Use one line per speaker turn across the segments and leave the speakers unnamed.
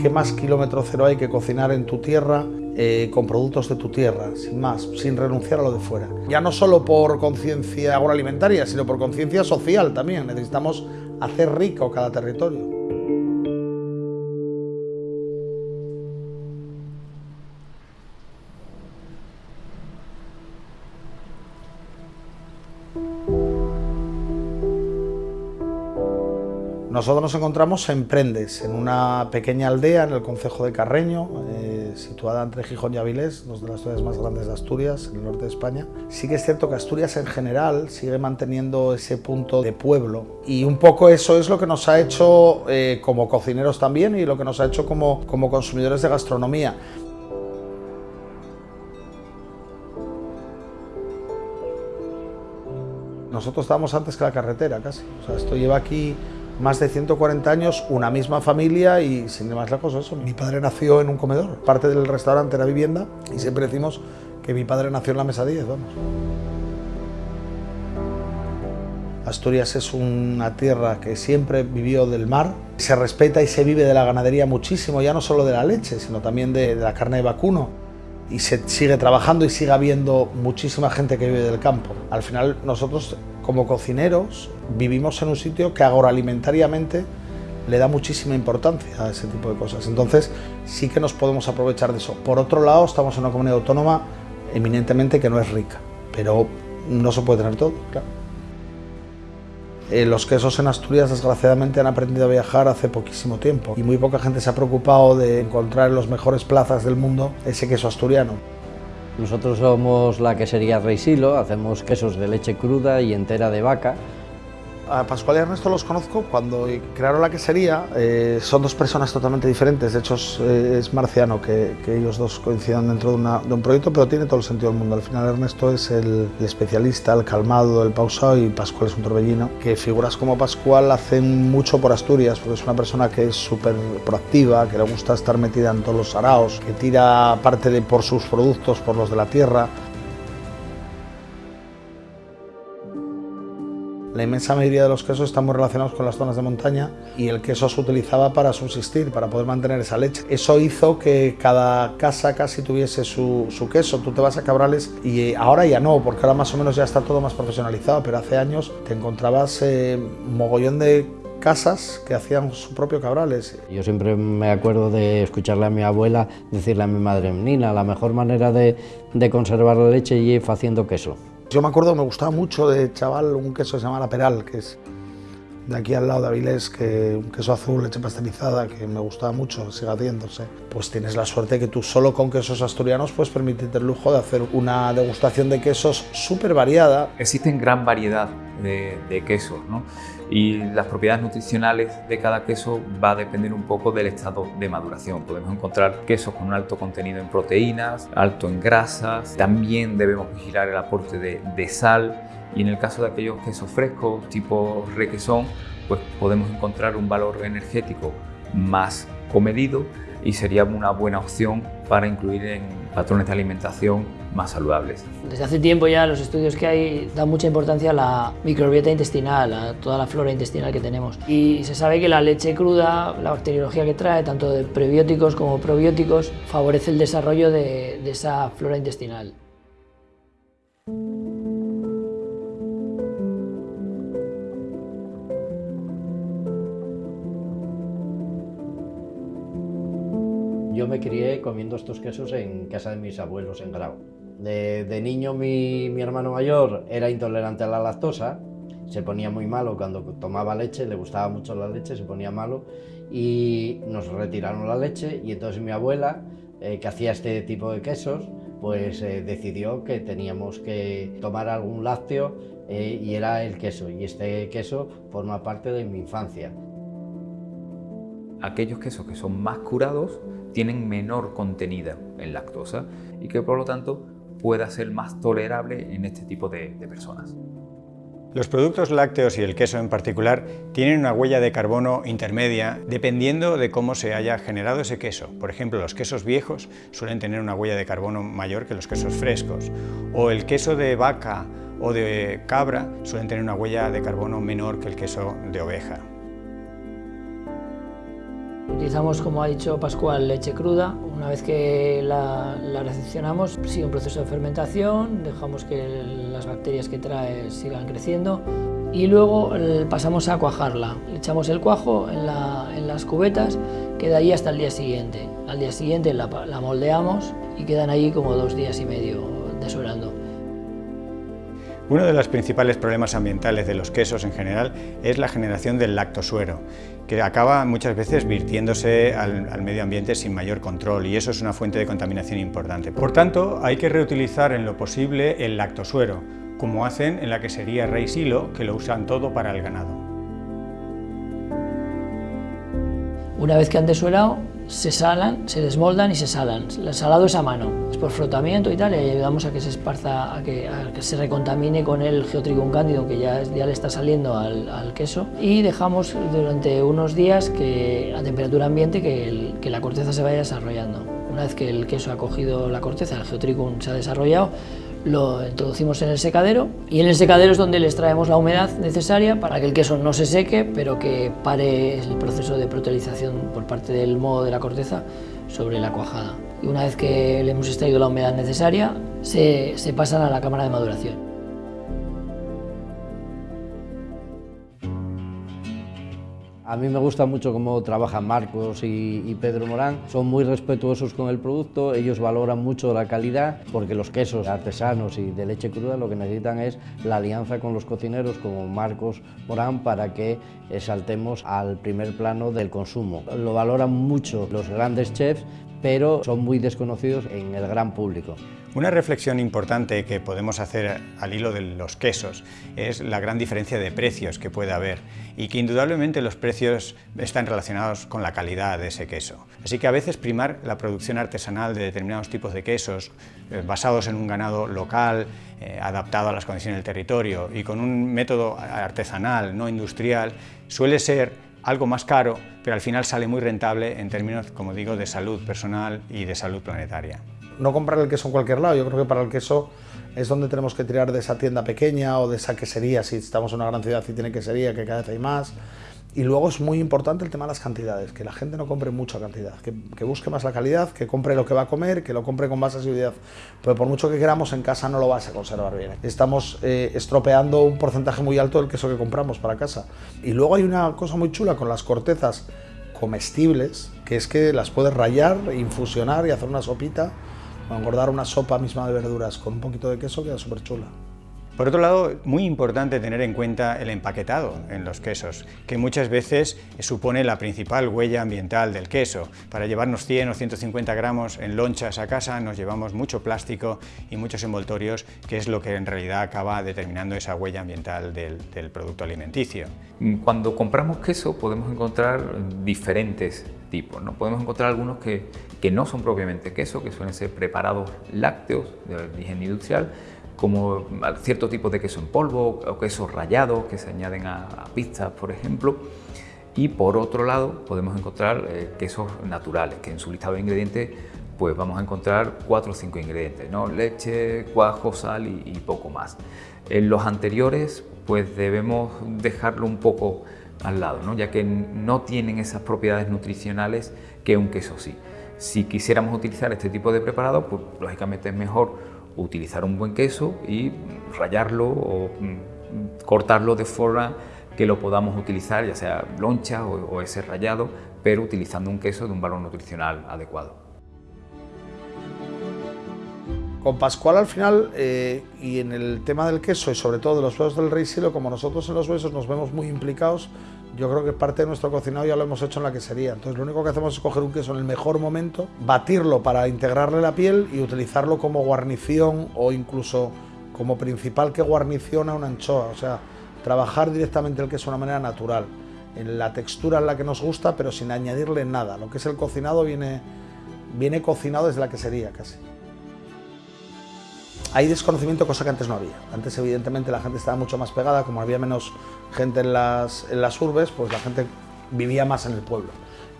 ¿qué más kilómetro cero hay que cocinar en tu tierra eh, con productos de tu tierra, sin más, sin renunciar a lo de fuera? Ya no solo por conciencia agroalimentaria, sino por conciencia social también. Necesitamos hacer rico cada territorio. Nosotros nos encontramos en Prendes, en una pequeña aldea en el concejo de Carreño, eh, situada entre Gijón y Avilés, dos de las ciudades más grandes de Asturias, en el norte de España. Sí que es cierto que Asturias en general sigue manteniendo ese punto de pueblo y un poco eso es lo que nos ha hecho eh, como cocineros también y lo que nos ha hecho como, como consumidores de gastronomía. Nosotros estábamos antes que la carretera casi, o sea, esto lleva aquí más de 140 años, una misma familia y sin ir más lejos eso. Mi padre nació en un comedor, parte del restaurante era vivienda y siempre decimos que mi padre nació en la mesa 10, vamos. Asturias es una tierra que siempre vivió del mar, se respeta y se vive de la ganadería muchísimo, ya no solo de la leche, sino también de, de la carne de vacuno y se sigue trabajando y sigue habiendo muchísima gente que vive del campo. Al final nosotros como cocineros vivimos en un sitio que agroalimentariamente le da muchísima importancia a ese tipo de cosas. Entonces sí que nos podemos aprovechar de eso. Por otro lado, estamos en una comunidad autónoma eminentemente que no es rica, pero no se puede tener todo, claro. Eh, los quesos en Asturias desgraciadamente han aprendido a viajar hace poquísimo tiempo y muy poca gente se ha preocupado de encontrar en las mejores plazas del mundo ese queso asturiano.
Nosotros somos la quesería Rey Silo, hacemos quesos de leche cruda y entera de vaca
a Pascual y Ernesto los conozco cuando crearon la quesería. Eh, son dos personas totalmente diferentes. De hecho, es, eh, marciano que, ellos dos coincidan dentro de, un proyecto, pero tiene todo el sentido del mundo. Al final, Ernesto es el, especialista, el calmado, el pausado y Pascual es un torbellino. Que figuras como Pascual hacen mucho por Asturias, porque es una persona que es súper proactiva, que le gusta estar metida en todos los araos, que tira parte de por sus productos, por los de la tierra. La inmensa mayoría de los quesos están muy relacionados con las zonas de montaña y el queso se utilizaba para subsistir, para poder mantener esa leche. Eso hizo que cada casa casi tuviese su, queso. Tú te vas a Cabrales y ahora ya no, porque ahora más o menos ya está todo más profesionalizado, pero hace años te encontrabas eh, mogollón de casas que hacían su propio cabrales.
Yo siempre me acuerdo de escucharle a mi abuela decirle a mi madre, Nina, la mejor manera de, conservar la leche es haciendo queso.
Yo me acuerdo, me gustaba mucho de chaval un queso que se llama La Peral, que es de aquí al lado de Avilés, que un queso azul, leche pasteurizada, que me gustaba mucho, sigue haciéndose. Pues tienes la suerte que tú solo con quesos asturianos puedes permitirte el lujo de hacer una degustación de quesos súper variada.
Existen gran variedad de, de quesos, ¿no? Y las propiedades nutricionales de cada queso va a depender un poco del estado de maduración. Podemos encontrar quesos con un alto contenido en proteínas, alto en grasas, también debemos vigilar el aporte de, de sal y en el caso de aquellos quesos frescos tipo requesón, pues podemos encontrar un valor energético más comedido y sería una buena opción para incluir en patrones de alimentación más saludables.
Desde hace tiempo ya los estudios que hay dan mucha importancia a la microbiota intestinal, a toda la flora intestinal que tenemos. Y se sabe que la leche cruda, la bacteriología que trae, tanto de prebióticos como probióticos, favorece el desarrollo de, esa flora intestinal.
Yo me crié comiendo estos quesos en casa de mis abuelos en Grau. De, niño mi, hermano mayor era intolerante a la lactosa, se ponía muy malo cuando tomaba leche, le gustaba mucho la leche, se ponía malo y nos retiraron la leche y entonces mi abuela, eh, que hacía este tipo de quesos, pues eh, decidió que teníamos que tomar algún lácteo eh, y era el queso y este queso forma parte de mi infancia.
Aquellos quesos que son más curados tienen menor contenido en lactosa y que por lo tanto pueda ser más tolerable en este tipo de, personas.
Los productos lácteos y el queso en particular tienen una huella de carbono intermedia dependiendo de cómo se haya generado ese queso. Por ejemplo, los quesos viejos suelen tener una huella de carbono mayor que los quesos frescos o el queso de vaca o de cabra suelen tener una huella de carbono menor que el queso de oveja.
Utilizamos, como ha dicho Pascual, leche cruda. Una vez que la, la, recepcionamos, sigue un proceso de fermentación, dejamos que las bacterias que trae sigan creciendo y luego eh, pasamos a cuajarla. Echamos el cuajo en, las cubetas, queda ahí hasta el día siguiente. Al día siguiente la, la moldeamos y quedan ahí como dos días y medio desuerando.
Uno de los principales problemas ambientales de los quesos en general es la generación del lactosuero, que acaba muchas veces virtiéndose al, medio ambiente sin mayor control y eso es una fuente de contaminación importante. Por tanto, hay que reutilizar en lo posible el lactosuero, como hacen en la quesería Rey Silo, que lo usan todo para el ganado.
Una vez que han desuelado, se salan, se desmoldan y se salan. El salado es a mano, es por frotamiento y tal, y ayudamos a que se esparza, a que, se recontamine con el geotricum cándido que ya, ya le está saliendo al, queso y dejamos durante unos días que, a temperatura ambiente que, que la corteza se vaya desarrollando. Una vez que el queso ha cogido la corteza, el geotricum se ha desarrollado, lo introducimos en el secadero y en el secadero es donde le extraemos la humedad necesaria para que el queso no se seque, pero que pare el proceso de protelización por parte del modo de la corteza sobre la cuajada. Y una vez que le hemos extraído la humedad necesaria, se, se pasan a la cámara de maduración.
A mí me gusta mucho cómo trabajan Marcos y, Pedro Morán. Son muy respetuosos con el producto, ellos valoran mucho la calidad porque los quesos artesanos y de leche cruda lo que necesitan es la alianza con los cocineros como Marcos Morán para que saltemos al primer plano del consumo. Lo valoran mucho los grandes chefs, pero son muy desconocidos en el gran público.
Una reflexión importante que podemos hacer al hilo de los quesos es la gran diferencia de precios que puede haber y que indudablemente los precios están relacionados con la calidad de ese queso. Así que a veces primar la producción artesanal de determinados tipos de quesos eh, basados en un ganado local, eh, adaptado a las condiciones del territorio y con un método artesanal, no industrial, suele ser algo más caro, pero al final sale muy rentable en términos, como digo, de salud personal y de salud planetaria
no comprar el queso en cualquier lado. Yo creo que para el queso es donde tenemos que tirar de esa tienda pequeña o de esa quesería, si estamos en una gran ciudad y tiene quesería, que cada vez hay más. Y luego es muy importante el tema de las cantidades, que la gente no compre mucha cantidad, que, busque más la calidad, que compre lo que va a comer, que lo compre con más asiduidad. Pero por mucho que queramos, en casa no lo vas a conservar bien. Estamos eh, estropeando un porcentaje muy alto del queso que compramos para casa. Y luego hay una cosa muy chula con las cortezas comestibles, que es que las puedes rayar, infusionar y hacer una sopita engordar una sopa misma de verduras con un poquito de queso queda súper chula.
Por otro lado, muy importante tener en cuenta el empaquetado en los quesos, que muchas veces supone la principal huella ambiental del queso. Para llevarnos 100 o 150 gramos en lonchas a casa nos llevamos mucho plástico y muchos envoltorios, que es lo que en realidad acaba determinando esa huella ambiental del, producto alimenticio.
Cuando compramos queso podemos encontrar diferentes tipos. ¿no? Podemos encontrar algunos que, que no son propiamente queso, que suelen ser preparados lácteos de origen industrial, como ciertos tipos de queso en polvo o quesos rallados que se añaden a, pizzas, por ejemplo. Y por otro lado podemos encontrar eh, quesos naturales, que en su listado de ingredientes pues vamos a encontrar cuatro o cinco ingredientes, ¿no? leche, cuajo, sal y, poco más. En los anteriores pues debemos dejarlo un poco al lado, ¿no? ya que no tienen esas propiedades nutricionales que un queso sí. Si quisiéramos utilizar este tipo de preparado, pues lógicamente es mejor utilizar un buen queso y rallarlo o mm, cortarlo de forma que lo podamos utilizar, ya sea loncha o, ese rallado, pero utilizando un queso de un valor nutricional adecuado.
Con Pascual al final, eh, y en el tema del queso y sobre todo de los huesos del rey silo, como nosotros en los huesos nos vemos muy implicados, yo creo que parte de nuestro cocinado ya lo hemos hecho en la quesería. Entonces lo único que hacemos es coger un queso en el mejor momento, batirlo para integrarle la piel y utilizarlo como guarnición o incluso como principal que guarniciona una anchoa. O sea, trabajar directamente el queso de una manera natural, en la textura en la que nos gusta, pero sin añadirle nada. Lo que es el cocinado viene, viene cocinado desde la quesería casi hay desconocimiento, cosa que antes no había. Antes, evidentemente, la gente estaba mucho más pegada, como había menos gente en las, en las urbes, pues la gente vivía más en el pueblo.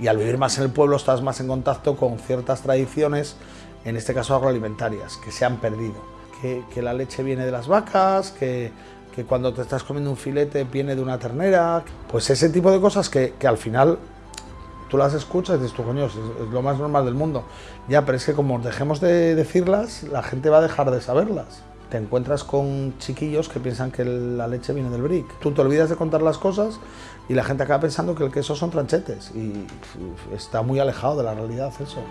Y al vivir más en el pueblo estás más en contacto con ciertas tradiciones, en este caso agroalimentarias, que se han perdido. Que, que la leche viene de las vacas, que, que, cuando te estás comiendo un filete viene de una ternera, pues ese tipo de cosas que, que al final tú las escuchas y dices, tú coño, es, lo más normal del mundo. Ya, pero es que como dejemos de decirlas, la gente va a dejar de saberlas. Te encuentras con chiquillos que piensan que la leche viene del brick. Tú te olvidas de contar las cosas y la gente acaba pensando que el queso son tranchetes y está muy alejado de la realidad eso.